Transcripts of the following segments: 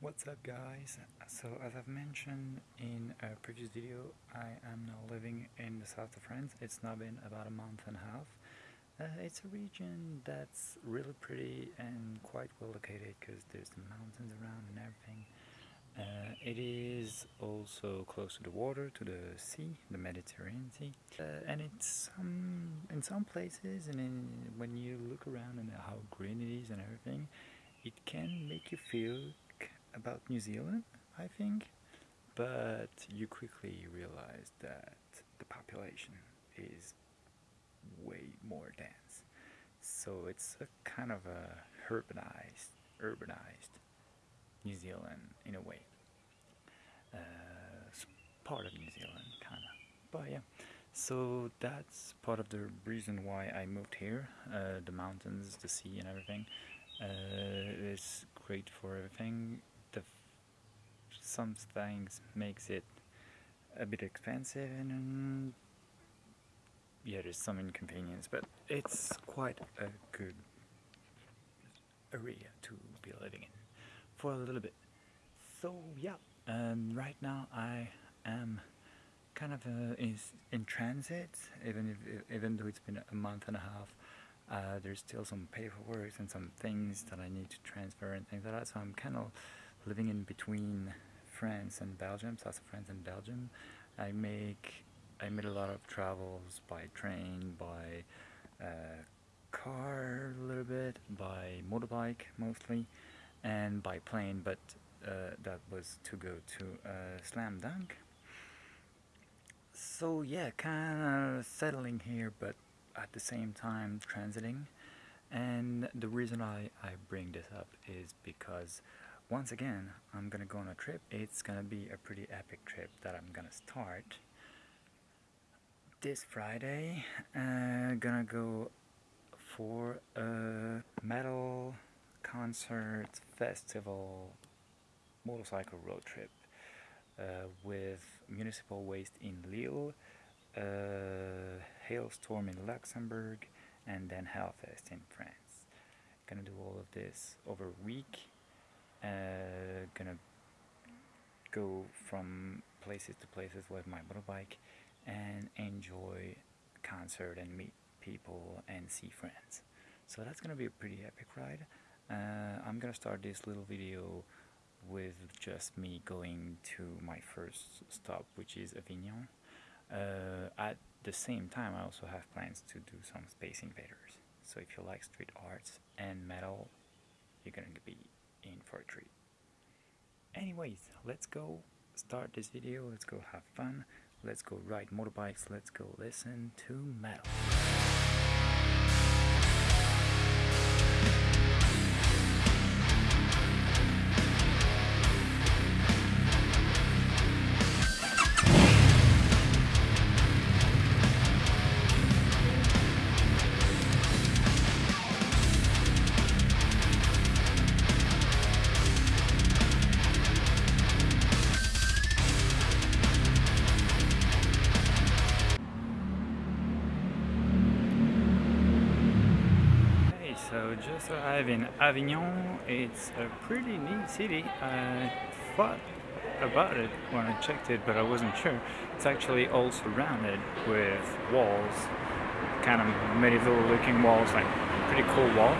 What's up guys? So as I've mentioned in a previous video, I am now living in the south of France. It's now been about a month and a half. Uh, it's a region that's really pretty and quite well located because there's the mountains around and everything. Uh, it is also close to the water, to the sea, the Mediterranean Sea, uh, and it's um, in some places, and in, when you look around and how green it is and everything, it can make you feel about New Zealand, I think, but you quickly realize that the population is way more dense. So it's a kind of a urbanized, urbanized New Zealand in a way. Uh, part of New Zealand, kind of. But yeah, so that's part of the reason why I moved here. Uh, the mountains, the sea, and everything. Uh, it's great for everything some things makes it a bit expensive and yeah there's some inconvenience but it's quite a good area to be living in for a little bit. So yeah um, right now I am kind of uh, is in transit even if even though it's been a month and a half uh, there's still some paperwork and some things that I need to transfer and things like that. So I'm kind of living in between France and Belgium, south of France and Belgium. I make I made a lot of travels by train, by uh, car a little bit, by motorbike mostly, and by plane, but uh, that was to go to uh, Slam Dunk. So yeah, kind of settling here, but at the same time transiting. And the reason I, I bring this up is because once again, I'm gonna go on a trip. It's gonna be a pretty epic trip that I'm gonna start this Friday. Uh, gonna go for a metal concert festival motorcycle road trip uh, with Municipal Waste in Lille, uh, Halestorm in Luxembourg, and then Hellfest in France. Gonna do all of this over a week uh, gonna go from places to places with my motorbike and enjoy concert and meet people and see friends. So that's gonna be a pretty epic ride. Uh, I'm gonna start this little video with just me going to my first stop which is Avignon. Uh, at the same time I also have plans to do some Space Invaders. So if you like street arts and metal, you're gonna be in for a treat. Anyways, let's go start this video, let's go have fun, let's go ride motorbikes, let's go listen to metal. Just arrived in Avignon. It's a pretty neat city. I thought about it when I checked it, but I wasn't sure. It's actually all surrounded with walls, kind of medieval looking walls, like pretty cool wall.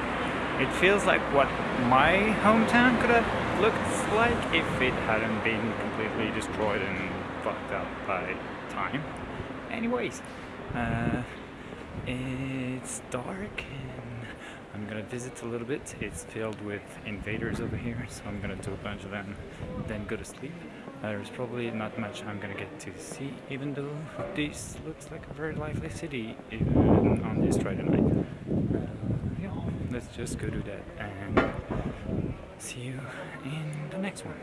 It feels like what my hometown could have looked like if it hadn't been completely destroyed and fucked up by time. Anyways, uh, it's dark I'm gonna visit a little bit. It's filled with invaders over here, so I'm gonna do a bunch of them, then go to sleep. There's probably not much I'm gonna get to see, even though this looks like a very lively city even on this Friday night. Uh, yeah, let's just go do that and see you in the next one.